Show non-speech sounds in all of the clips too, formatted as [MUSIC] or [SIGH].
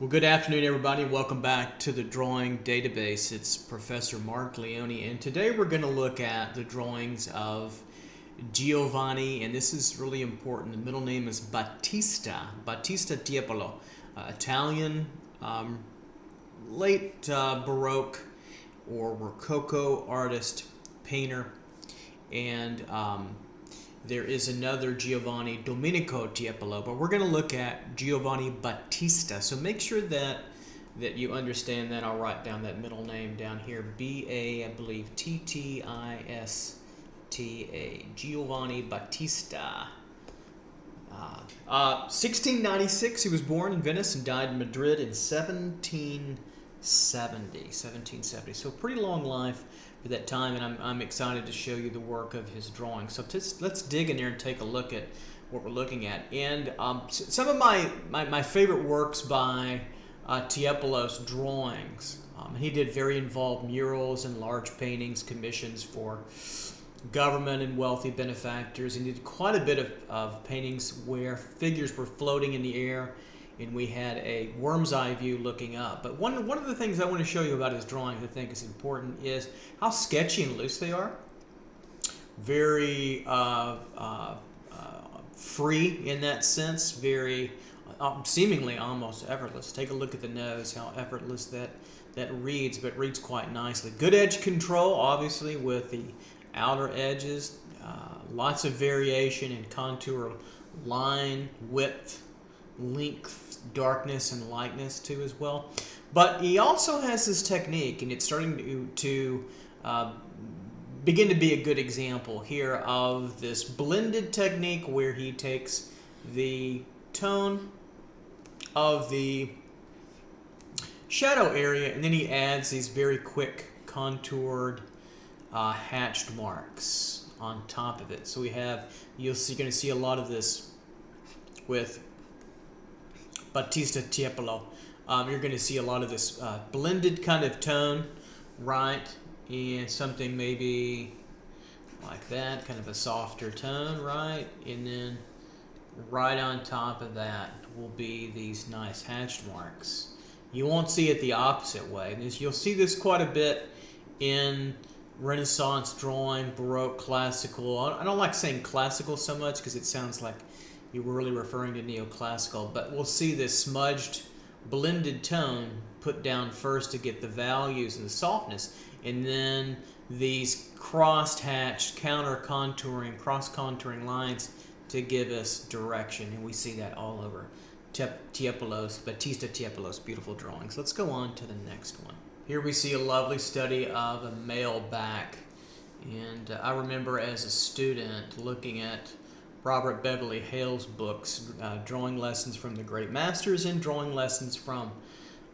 Well, good afternoon, everybody. Welcome back to the Drawing Database. It's Professor Mark Leone, and today we're going to look at the drawings of Giovanni, and this is really important. The middle name is Battista, Battista Tiepolo, uh, Italian, um, late uh, Baroque or Rococo artist, painter, and um, there is another Giovanni Domenico Tiepolo, but we're going to look at Giovanni Battista. So make sure that that you understand that. I'll write down that middle name down here. B-A, I believe, T-T-I-S-T-A. Giovanni Battista. Uh, uh, 1696, he was born in Venice and died in Madrid in 1770. 1770. So pretty long life for that time, and I'm, I'm excited to show you the work of his drawing. So let's dig in there and take a look at what we're looking at. And um, some of my, my, my, favorite works by uh, Tiepolos drawings. Um, he did very involved murals and large paintings, commissions for government and wealthy benefactors. He did quite a bit of, of paintings where figures were floating in the air and we had a worm's eye view looking up. But one, one of the things I want to show you about his drawings I think is important is how sketchy and loose they are. Very uh, uh, uh, free in that sense, very uh, seemingly almost effortless. Take a look at the nose, how effortless that, that reads, but reads quite nicely. Good edge control, obviously, with the outer edges. Uh, lots of variation in contour line, width, length, darkness, and lightness too as well. But he also has this technique, and it's starting to, to uh, begin to be a good example here of this blended technique where he takes the tone of the shadow area and then he adds these very quick contoured uh, hatched marks on top of it. So we have, you'll see, you're going to see a lot of this with Battista Tiepolo. Um, you're going to see a lot of this uh, blended kind of tone, right? And something maybe like that, kind of a softer tone, right? And then right on top of that will be these nice hatched marks. You won't see it the opposite way. You'll see this quite a bit in Renaissance drawing, Baroque, classical. I don't like saying classical so much because it sounds like you were really referring to neoclassical, but we'll see this smudged blended tone put down first to get the values and the softness, and then these cross-hatched, counter-contouring, cross-contouring lines to give us direction, and we see that all over Tiepolos, Battista Tiepolos' beautiful drawings. Let's go on to the next one. Here we see a lovely study of a male back, and uh, I remember as a student looking at Robert Beverly Hale's books, uh, Drawing Lessons from the Great Masters and Drawing Lessons from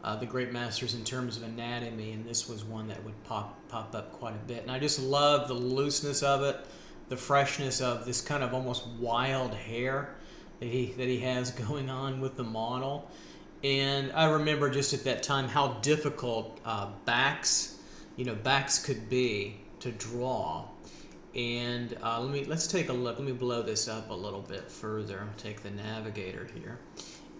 uh, the Great Masters in terms of anatomy, and this was one that would pop, pop up quite a bit. And I just love the looseness of it, the freshness of this kind of almost wild hair that he, that he has [LAUGHS] going on with the model. And I remember just at that time how difficult uh, backs, you know, backs could be to draw and uh, let me let's take a look. Let me blow this up a little bit further. I'll take the navigator here,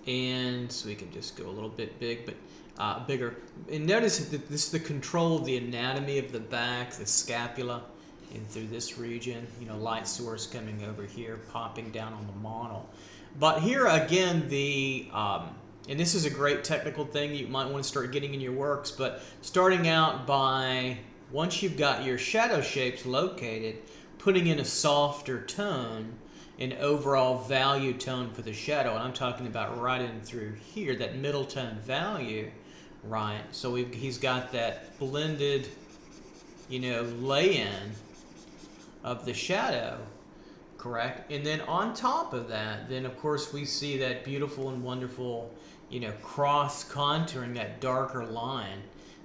and so we can just go a little bit big, but uh, bigger. And notice that this is the control of the anatomy of the back, the scapula, and through this region. You know, light source coming over here, popping down on the model. But here again, the um, and this is a great technical thing you might want to start getting in your works. But starting out by once you've got your shadow shapes located, putting in a softer tone, an overall value tone for the shadow, and I'm talking about right in through here, that middle tone value, right? So he's got that blended, you know, lay-in of the shadow, correct? And then on top of that, then of course we see that beautiful and wonderful, you know, cross contouring, that darker line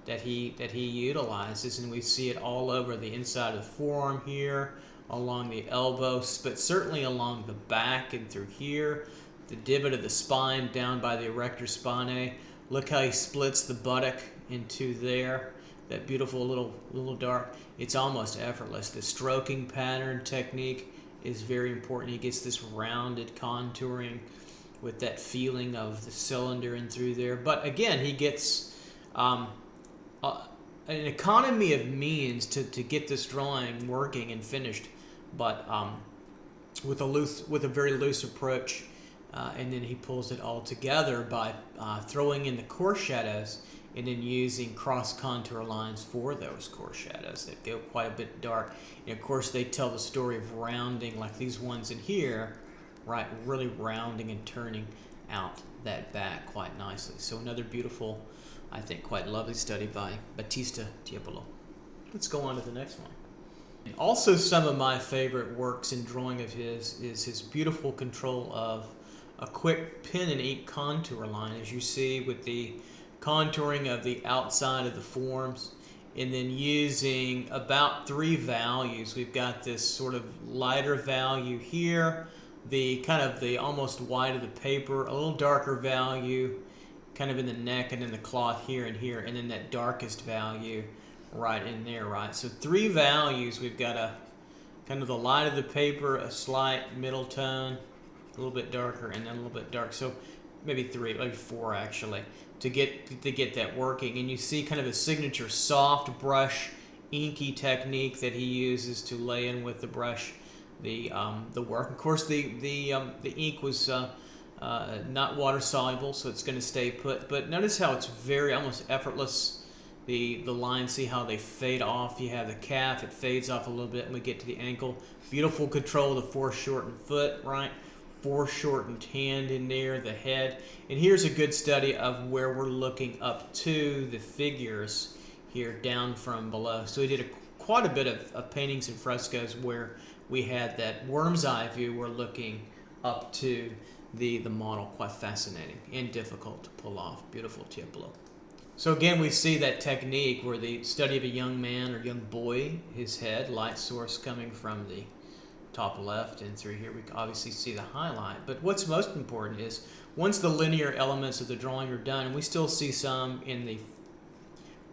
that he that he utilizes and we see it all over the inside of the forearm here along the elbow but certainly along the back and through here the divot of the spine down by the erector spinae. Look how he splits the buttock into there that beautiful little little dark it's almost effortless. The stroking pattern technique is very important. He gets this rounded contouring with that feeling of the cylinder and through there. But again, he gets um, uh, an economy of means to, to get this drawing working and finished, but um, with a loose with a very loose approach. Uh, and then he pulls it all together by uh, throwing in the core shadows and then using cross contour lines for those core shadows that go quite a bit dark. And of course, they tell the story of rounding, like these ones in here, right? Really rounding and turning out that back quite nicely. So another beautiful, I think, quite lovely study by Battista Tiepolo. Let's go on to the next one. Also, some of my favorite works in drawing of his is his beautiful control of a quick pen and ink contour line, as you see with the contouring of the outside of the forms and then using about three values. We've got this sort of lighter value here, the kind of the almost white of the paper, a little darker value kind of in the neck and in the cloth here and here, and then that darkest value right in there, right? So three values, we've got a kind of the light of the paper, a slight middle tone, a little bit darker, and then a little bit dark. So maybe three, maybe four actually, to get to get that working. And you see kind of a signature soft brush inky technique that he uses to lay in with the brush the um, the work. Of course, the the um, the ink was uh, uh, not water soluble, so it's going to stay put. But notice how it's very almost effortless. The the lines, see how they fade off. You have the calf, it fades off a little bit, and we get to the ankle. Beautiful control of the foreshortened foot, right? Foreshortened hand in there, the head. And here's a good study of where we're looking up to the figures here down from below. So we did a, quite a bit of, of paintings and frescoes where we had that worm's eye view we're looking up to the, the model. Quite fascinating and difficult to pull off. Beautiful Tiepolo. So again, we see that technique where the study of a young man or young boy, his head, light source coming from the top left and through here, we obviously see the highlight. But what's most important is once the linear elements of the drawing are done, and we still see some in the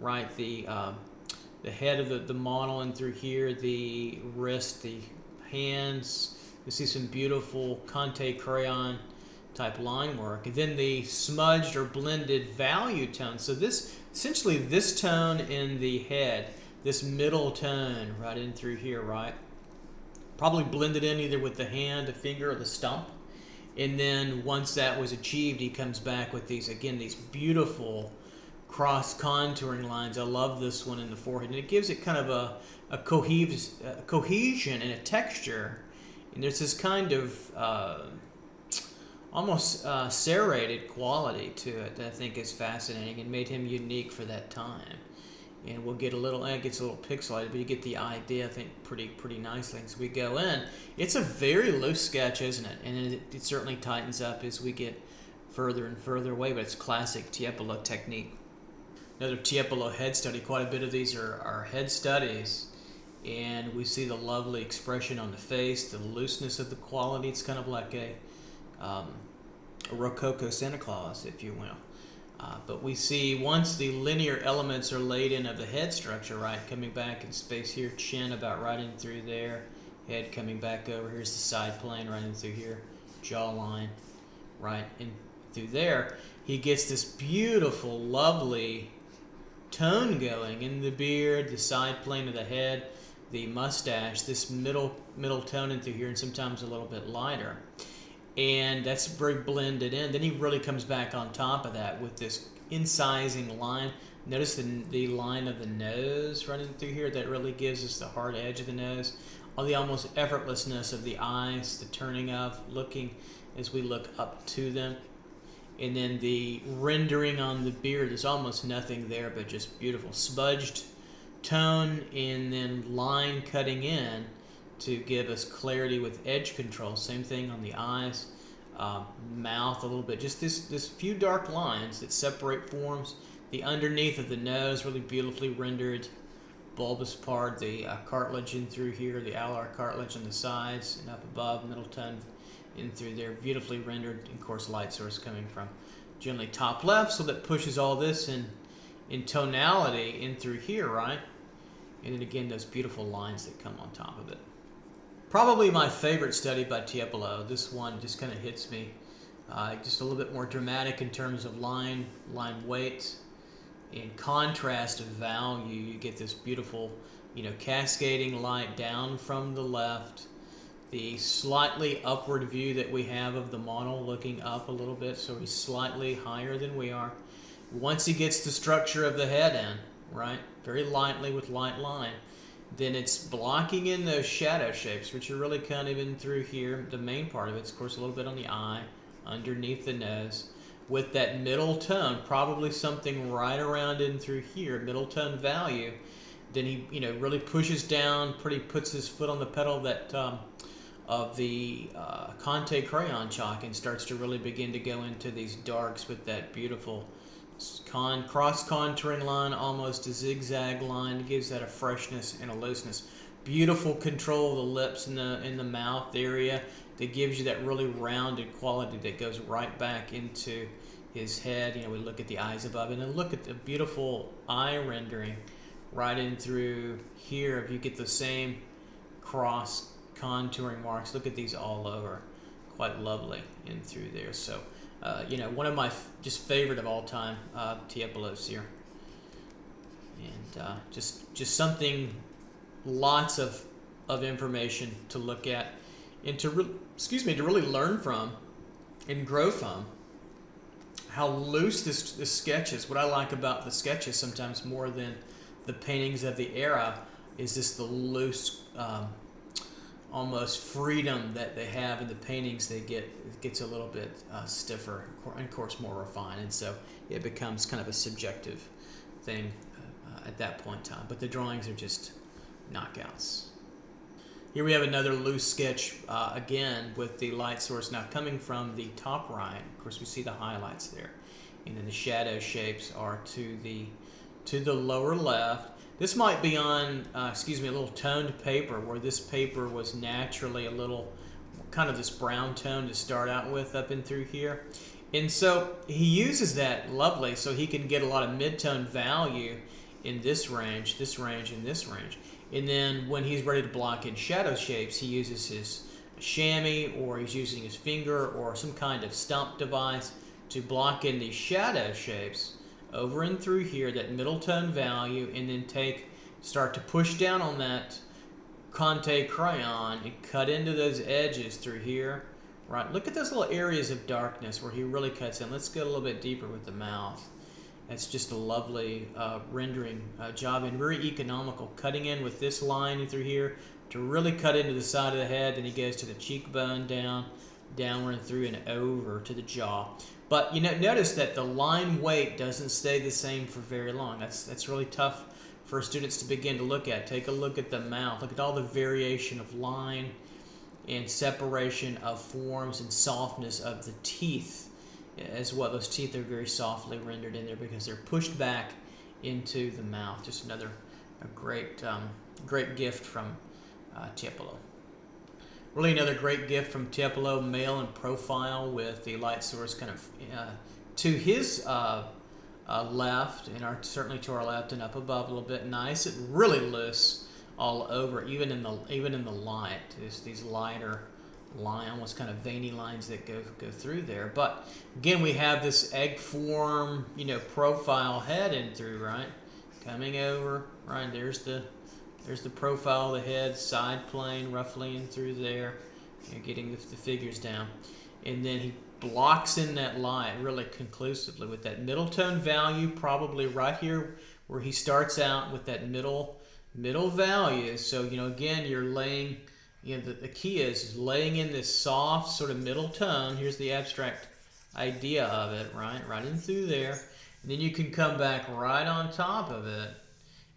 right, the uh, the head of the, the model and through here, the wrist, the hands. You see some beautiful Conte crayon type line work. And then the smudged or blended value tone. So this, essentially this tone in the head, this middle tone right in through here, right? Probably blended in either with the hand, the finger, or the stump. And then once that was achieved, he comes back with these, again, these beautiful cross contouring lines. I love this one in the forehead. And it gives it kind of a, a, cohes a cohesion and a texture. And there's this kind of uh, almost uh, serrated quality to it that I think is fascinating and made him unique for that time. And we'll get a little, it gets a little pixelated, but you get the idea, I think, pretty pretty nicely as we go in. It's a very loose sketch, isn't it? And it, it certainly tightens up as we get further and further away, but it's classic Tiepolo technique. Another Tiepolo head study, quite a bit of these are, head studies and we see the lovely expression on the face, the looseness of the quality. It's kind of like a, um, a Rococo Santa Claus, if you will. Uh, but we see once the linear elements are laid in of the head structure, right, coming back in space here, chin about right in through there, head coming back over, here's the side plane right in through here, jawline right in through there, he gets this beautiful, lovely tone going in the beard, the side plane of the head, the mustache, this middle middle tone in through here, and sometimes a little bit lighter. And that's very blended in. Then he really comes back on top of that with this incising line. Notice the, the line of the nose running through here. That really gives us the hard edge of the nose. All the almost effortlessness of the eyes, the turning of, looking as we look up to them. And then the rendering on the beard, there's almost nothing there but just beautiful. Smudged tone and then line cutting in to give us clarity with edge control. Same thing on the eyes, uh, mouth a little bit. Just this, this few dark lines that separate forms. The underneath of the nose really beautifully rendered. Bulbous part, the uh, cartilage in through here, the alar cartilage on the sides and up above, middle tongue in through there. Beautifully rendered, of course, light source coming from generally top left, so that pushes all this in in tonality in through here, right? And then again, those beautiful lines that come on top of it. Probably my favorite study by Tiepolo. This one just kind of hits me Uh, just a little bit more dramatic in terms of line, line weight. In contrast of value, you get this beautiful, you know, cascading light down from the left. The slightly upward view that we have of the model looking up a little bit, so he's slightly higher than we are. Once he gets the structure of the head in, right, very lightly with light line, then it's blocking in those shadow shapes, which are really kind of in through here. The main part of it's, of course, a little bit on the eye, underneath the nose, with that middle tone, probably something right around in through here, middle tone value. Then he, you know, really pushes down, pretty puts his foot on the pedal that um, of the uh, Conte crayon chalk and starts to really begin to go into these darks with that beautiful con cross contouring line, almost a zigzag line, gives that a freshness and a looseness. Beautiful control of the lips and the in the mouth area that gives you that really rounded quality that goes right back into his head. You know, we look at the eyes above and then look at the beautiful eye rendering right in through here. If you get the same cross contouring marks, look at these all over. Quite lovely in through there. So uh, you know, one of my just favorite of all time uh, Tiepolos here, and uh, just just something, lots of of information to look at, and to excuse me to really learn from, and grow from. How loose this this sketch is. What I like about the sketches sometimes more than the paintings of the era is just the loose. Um, almost freedom that they have in the paintings they get it gets a little bit uh, stiffer and of course more refined and so it becomes kind of a subjective thing uh, at that point in time. But the drawings are just knockouts. Here we have another loose sketch uh, again with the light source now coming from the top right. Of course we see the highlights there. And then the shadow shapes are to the to the lower left this might be on, uh, excuse me, a little toned paper where this paper was naturally a little kind of this brown tone to start out with up and through here. And so he uses that lovely so he can get a lot of mid-tone value in this range, this range, and this range. And then when he's ready to block in shadow shapes, he uses his chamois or he's using his finger or some kind of stump device to block in these shadow shapes over and through here, that middle tone value, and then take, start to push down on that Conte crayon and cut into those edges through here. Right, look at those little areas of darkness where he really cuts in. Let's get a little bit deeper with the mouth. That's just a lovely uh, rendering uh, job and very economical. Cutting in with this line through here to really cut into the side of the head. Then he goes to the cheekbone down, downward and through and over to the jaw. But you know, notice that the line weight doesn't stay the same for very long. That's that's really tough for students to begin to look at. Take a look at the mouth. Look at all the variation of line and separation of forms and softness of the teeth as well. Those teeth are very softly rendered in there because they're pushed back into the mouth. Just another a great um, great gift from uh, Tiepolo. Really another great gift from Tiepolo, male and profile with the light source kind of uh, to his uh, uh, left and our, certainly to our left and up above a little bit. Nice It really loose all over, even in the even in the light. There's these lighter line, almost kind of veiny lines that go go through there. But again, we have this egg form, you know, profile head in through, right? Coming over, right? There's the there's the profile of the head, side plane roughly in through there. You're getting the, the figures down. And then he blocks in that line really conclusively with that middle tone value probably right here where he starts out with that middle middle value. So, you know, again, you're laying, you know, the, the key is, is laying in this soft sort of middle tone. Here's the abstract idea of it, right? Right in through there. And then you can come back right on top of it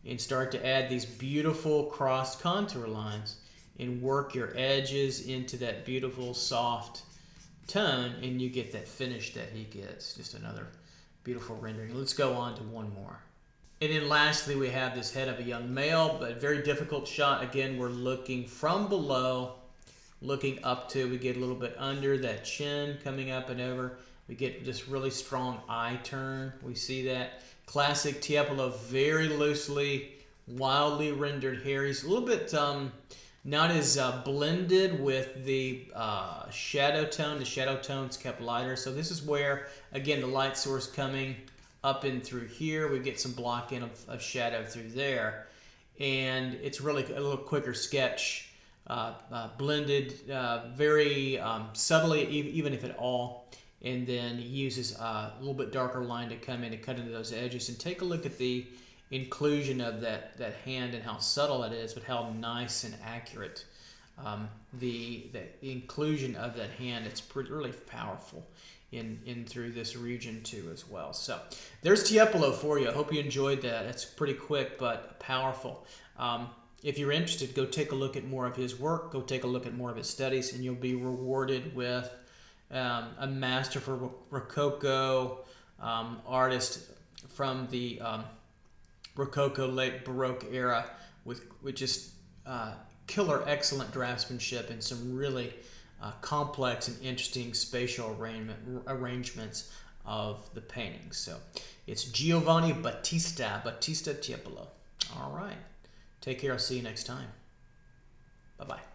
and start to add these beautiful cross contour lines and work your edges into that beautiful soft tone and you get that finish that he gets. Just another beautiful rendering. Let's go on to one more. And then lastly, we have this head of a young male, but very difficult shot. Again, we're looking from below, looking up to, we get a little bit under that chin coming up and over. We get this really strong eye turn. We see that. Classic Tiepolo, very loosely, wildly rendered hair. He's a little bit um, not as uh, blended with the uh, shadow tone. The shadow tone's kept lighter. So this is where, again, the light source coming up and through here. We get some blocking of, of shadow through there. And it's really a little quicker sketch. Uh, uh, blended uh, very um, subtly, even if at all. And then he uses a little bit darker line to come in and cut into those edges. And take a look at the inclusion of that, that hand and how subtle it is, but how nice and accurate. Um, the, the inclusion of that hand, it's pretty, really powerful in, in through this region too as well. So there's Tiepolo for you. I hope you enjoyed that. It's pretty quick but powerful. Um, if you're interested, go take a look at more of his work. Go take a look at more of his studies, and you'll be rewarded with um, a master for Rococo um, artist from the um, Rococo late Baroque era with, with just uh, killer excellent draftsmanship and some really uh, complex and interesting spatial arrangement, arrangements of the paintings. So it's Giovanni Battista, Battista Tiepolo. All right. Take care. I'll see you next time. Bye-bye.